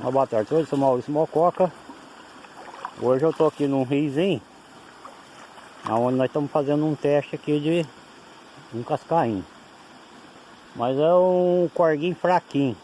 Uma boa tarde a todos, sou Maurício Mococa. Hoje eu estou aqui num riozinho, onde nós estamos fazendo um teste aqui de um cascainho. Mas é um corguinho fraquinho.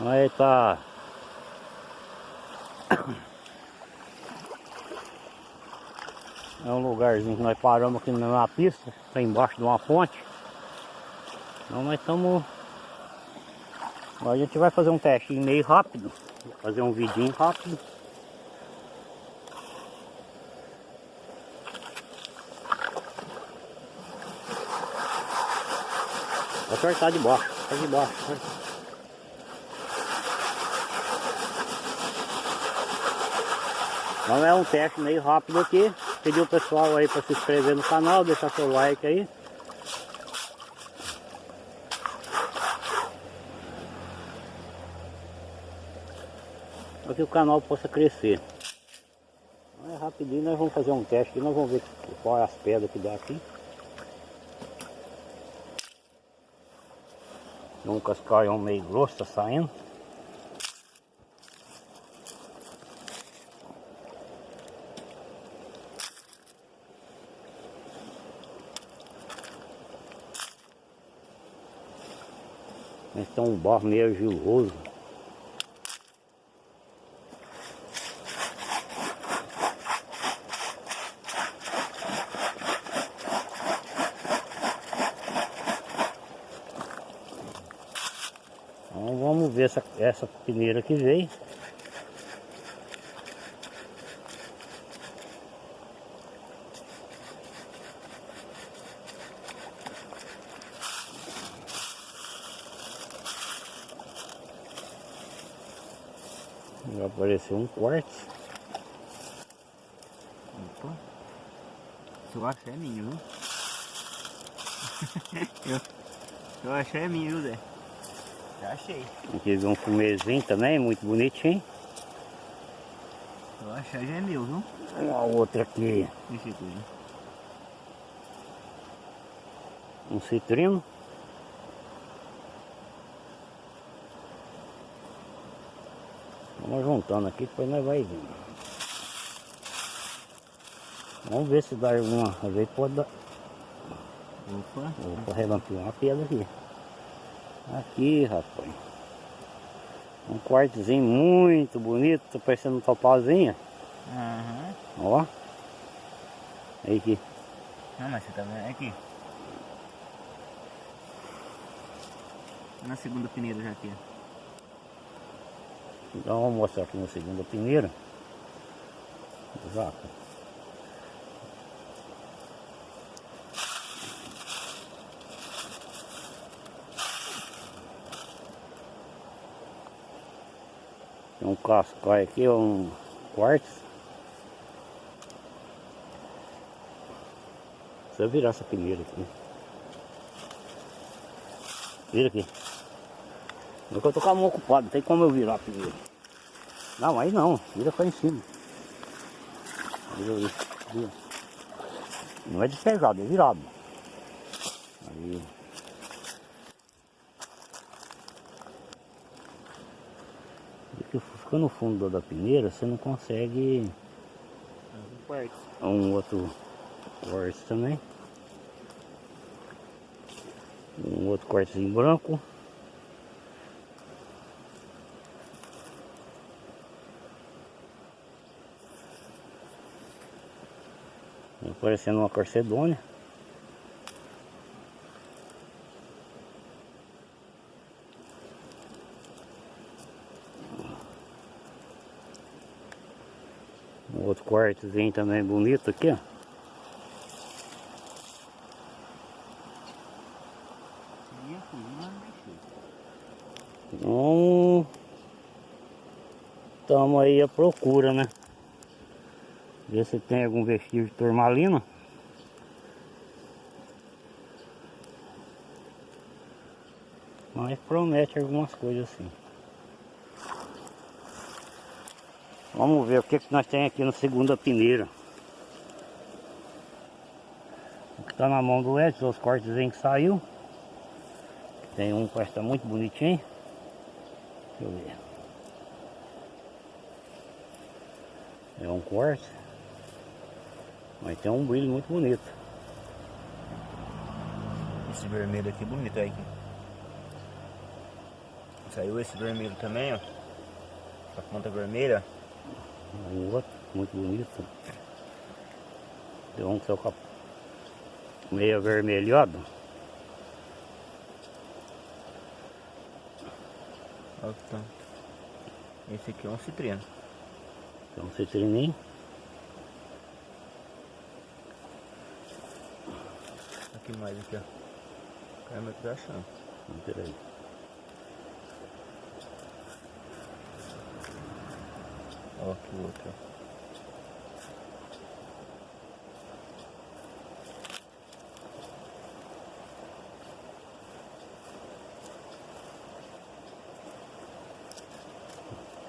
Aí tá... É um lugarzinho que nós paramos aqui na pista, tá embaixo de uma fonte. Então nós estamos Agora a gente vai fazer um teste meio rápido. Fazer um vidinho rápido. Vou apertar de baixo, tá de baixo. Né? Então é um teste meio rápido aqui. Pedir o pessoal aí para se inscrever no canal, deixar seu like aí. Para que o canal possa crescer. Então, é rapidinho, nós vamos fazer um teste aqui, nós vamos ver qual é as pedras que dá aqui. Um cascalhão meio grosso tá saindo. É um barro meio argiloso. Ver essa, essa peneira que veio. Vai aparecer um quartzo. Opa. Eu acho é minha, viu? eu, eu acho é minha, viu, Zé? Já achei. Aqui um fumezinho também, muito bonitinho. Eu acho que já é meu, viu? Uma outra aqui. Esse aqui. Um citrino. Vamos juntando aqui, depois nós vai vendo. Vamos ver se dá alguma. Às vezes pode dar. Opa. Vou relampear uma pedra aqui. Aqui, rapaz. Um quartozinho muito bonito, tá parecendo um topauzinho. Aham. Ó. Aí aqui. Não, mas você tá vendo aqui. Na segunda peneira já aqui. Então vamos mostrar aqui na segunda peneira. Exato. Tem um cascai aqui, um quartzo. Você virar essa peneira aqui. Vira aqui. É que eu tô com a mão ocupada, não tem como eu virar a peneira. Não, aí não, vira cá em cima. Vira vira. Não é despejado, é virado. Aí. Fica no fundo da peneira, você não consegue Um outro quartzo também. Um outro quartzinho branco. Parecendo uma corcedônia. Outro quartozinho também bonito aqui, ó. Então, estamos aí à procura, né? Ver se tem algum vestígio de turmalina. Mas promete algumas coisas assim. Vamos ver o que, que nós temos aqui no segunda peneira. O que está na mão do Edson, os cortezinhos que saiu. Tem um que está muito bonitinho. Deixa eu ver. É um corte. Mas tem um brilho muito bonito. Esse vermelho aqui é bonito aí. Saiu esse vermelho também, ó. A ponta vermelha. Outro, muito bonito. Tem um que a meio avermelhado. Olha que tá. Esse aqui é um citrino. Tem um citrininho. Aqui mais aqui, ó. Caramba, que tá achando. Peraí. Ó, que outro.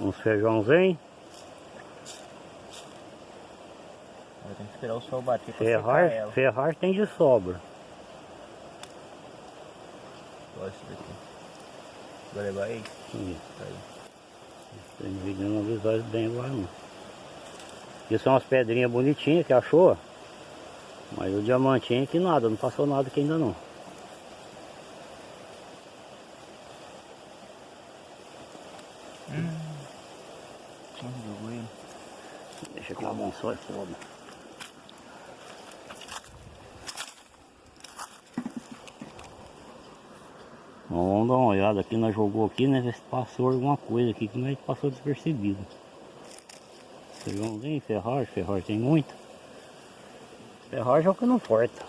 Uns feijãozinho. Agora tem que esperar o sol bater pra Ferrar, ela. ferrar tem de sobra. Olha esse daqui. Vai levar aí? Ih, Tá aí. Tem vídeo não visualiza bem agora não. Isso são umas pedrinhas bonitinhas que achou. Mas o diamantinho que nada, não passou nada aqui ainda não. Hum. Deixa aqui a mão só é foda. Vamos dar uma olhada aqui, nós jogou aqui, né? Ver se passou alguma coisa aqui que nós passou despercebido. Feijãozinho, ferragem, ferragem tem muito. Ferragem é o que não importa.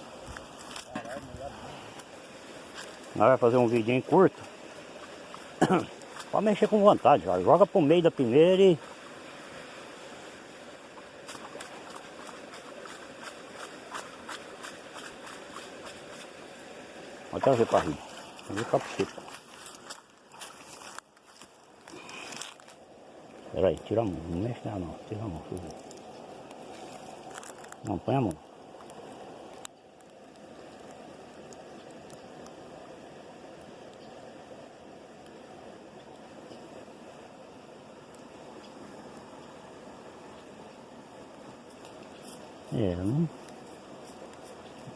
Nós vai fazer um vidinho curto. Pode mexer com vontade, já. joga pro meio da primeira e Vou trazer para rir. Vou ficar para você. Pera aí, tira a mão. Não mexe nela não. Tira a mão. ver. Não, põe a mão. É, não.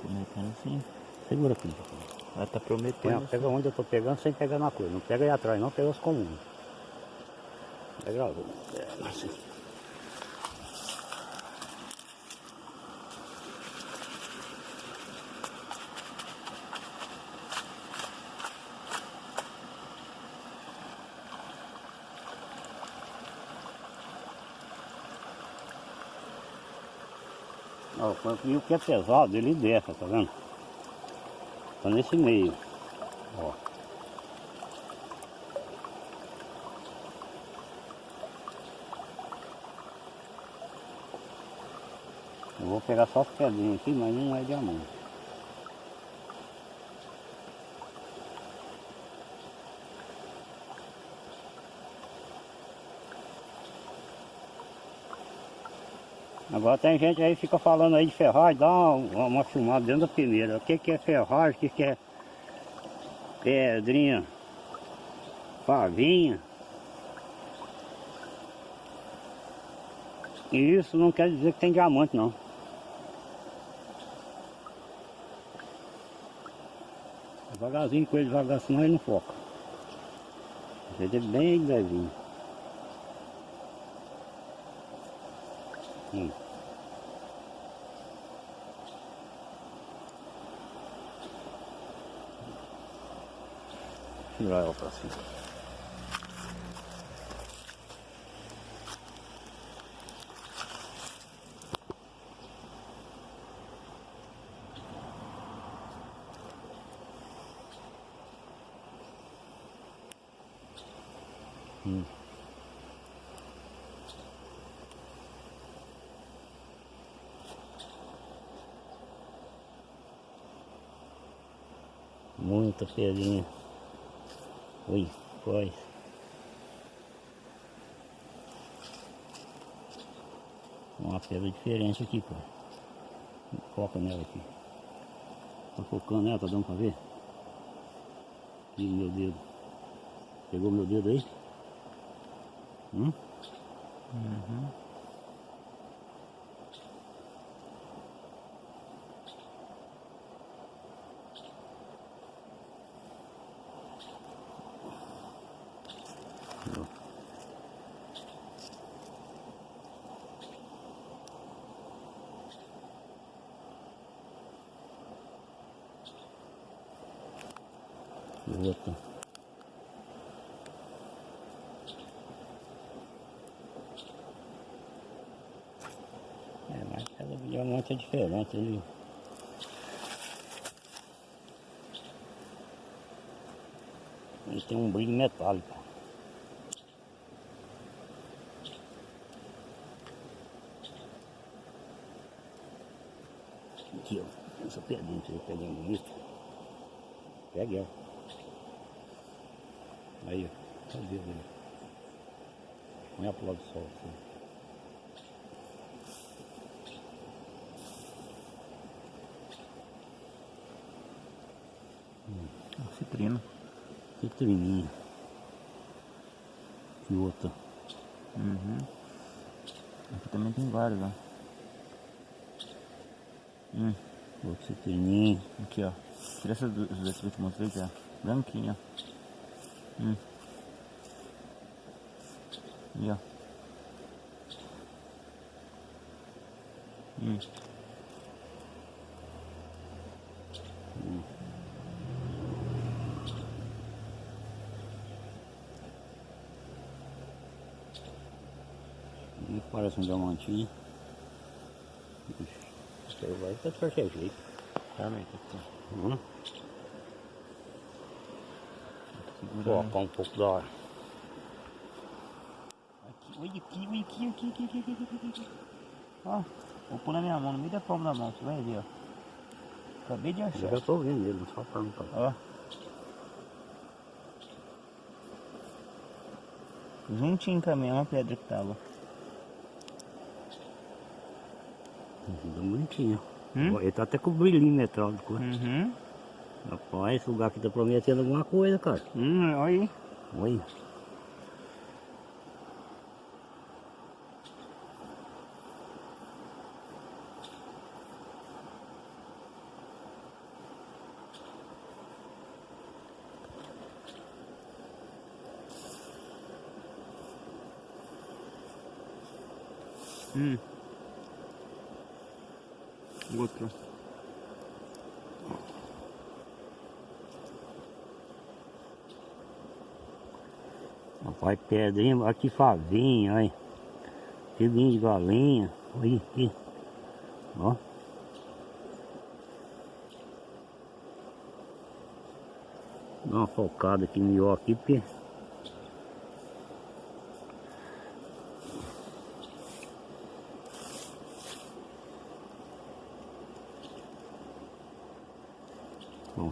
Tô metendo assim. Segura aqui. Ela tá prometendo. pega onde eu tô pegando sem pegar na coisa. Não pega aí atrás, não pega os comuns. Pega. É, assim. Ó, o que é pesado, ele desce, tá vendo? Tá nesse meio. Ó. Eu vou pegar só as pedrinhas aqui, mas não é diamante. Agora tem gente aí que fica falando aí de ferragem, dá uma, uma filmada dentro da primeira. O que, que é ferragem, o que, que é pedrinha, favinha. E isso não quer dizer que tem diamante não. Devagarzinho com ele, devagar, senão ele não foca. Ele é bem levinho. Hum. Tirar ela pra cima. Hum. Muita pedrinha. Ui, quase. Uma pedra diferente aqui, cara. Foca nela aqui. Tá focando nela, tá dando pra ver? Ih, meu dedo. Pegou meu dedo aí? Hum? Uhum. Outra. É, mas cada diamante é diferente, ele... Ele tem um brilho metálico. Aqui, ó. Essa pedrinha, essa pedrinha bonita. Pegue ela. Aí, ó. Cadê ele? Põe a pro do sol. Assim. Citrino. Citrininha. E outra. Uhum. Aqui também tem vários, ó. Hum, Outra citrininha. aqui, ó. Tira essas duas que eu te mostrei, ó. Branquinha. Hum. E ó. Hum. E um diamantinho. Isso aí vai de qualquer jeito. Realmente, aqui. Hum? Segura. Colocar um pouco da hora. Aqui, olha aqui, olha aqui, aqui, aqui, aqui, aqui, aqui, aqui. Ó, vou pôr na minha mão, no meio da palma da mão, você vai ver, ó. Acabei de Eu achar. já tô vendo ele, só pra não Ó. Juntinho com a mesma pedra que tava. Tá bonitinho. Hum? Ele tá até com brilhinho metálico. né? Uhum. Rapaz, esse lugar aqui tá prometendo alguma coisa, cara. Hum, olha aí. Olha. Hum. Outro. Rapaz, pedrinha, aqui favinha, olha. Filhinho de galinha. Olha aqui. Ó. Dá uma focada aqui melhor aqui, porque...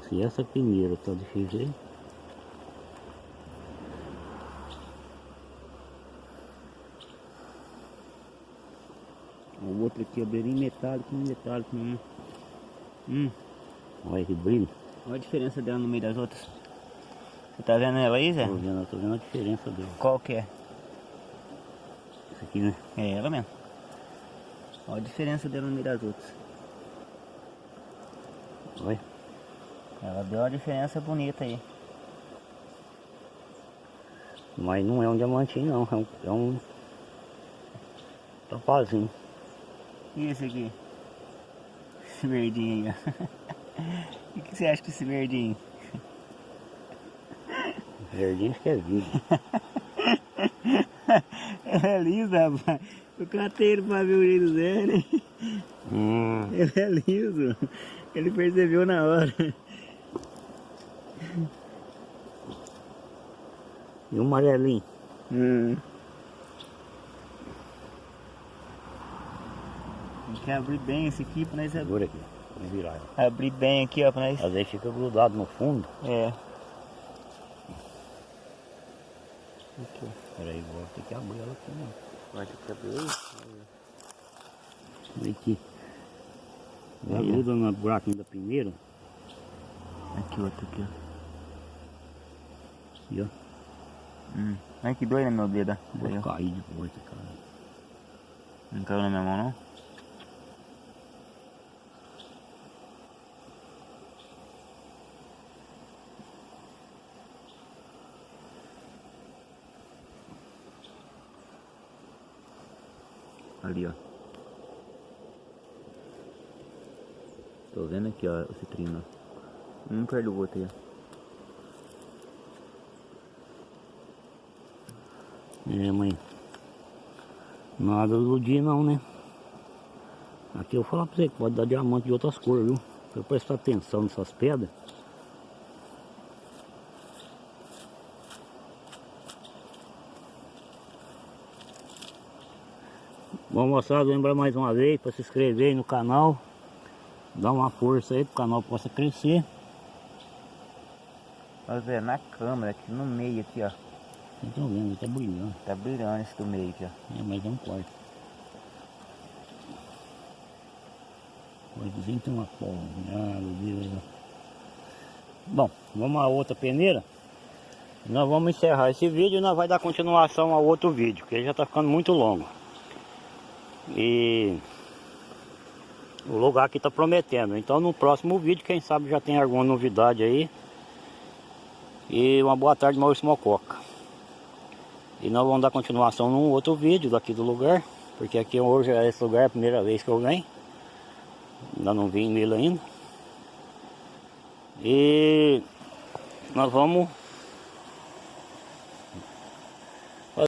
se essa primeira tá desse jeito... O outro aqui é bem metálico, metálico mesmo. Hum. Olha que brilho. Olha a diferença dela no meio das outras. Você tá vendo ela aí, Zé? Tô vendo, tô vendo a diferença dele. Qual que é? Isso aqui, né? É ela mesmo. Olha a diferença dela no meio das outras. Olha. Ela deu uma diferença bonita aí. Mas não é um diamantinho não, é um, é um topazinho. E esse aqui? Esse verdinho aí, ó. O que, que você acha desse verdinho? Verdinho acho que é vidro. É liso, rapaz. Eu catei ele pra ver o jeito dele. Hum, Ele é liso. Ele percebeu na hora. E um amarelinho. Hum. Tem que abrir bem esse aqui pra nós Segura aqui, vou virar ela. abrir bem aqui, ó, pra nós. Às vezes fica grudado no fundo. É. Aqui. Peraí, vou ter que abrir ela aqui, né? Vai ter que abrir. Olha aqui. Ela Aí, ó. gruda no buraquinho da primeira. Aqui outro aqui, ó. Aqui, ó. Hum. Ai que doido, né, meu dedo? Vou cair de volta, cara. Não caiu na minha mão, não? Ali, ó. Tô vendo aqui, ó, o citrino. Um perto do outro aí, ó. É, mãe. Nada do dia não, né? Aqui eu vou falar pra você que pode dar diamante de outras cores, viu? Pra prestar atenção nessas pedras. Bom moçada, lembrar mais uma vez para se inscrever no canal. Dar uma força aí para o canal possa crescer. Nós ver na câmera, aqui no meio aqui, ó. Vocês estão vendo, tá brilhando. Tá brilhando esse do meio aqui, ó. É, mas não corta. Pode dizer que tem uma polgada, Deus. Bom, vamos a outra peneira. Nós vamos encerrar esse vídeo e nós vai dar continuação ao outro vídeo, que ele já está ficando muito longo. E o lugar aqui está prometendo. Então no próximo vídeo, quem sabe já tem alguma novidade aí. E uma boa tarde, Maurício Mococa. E nós vamos dar continuação num outro vídeo daqui do lugar. Porque aqui hoje é esse lugar, é a primeira vez que eu venho. Ainda não vim nele ainda. E nós vamos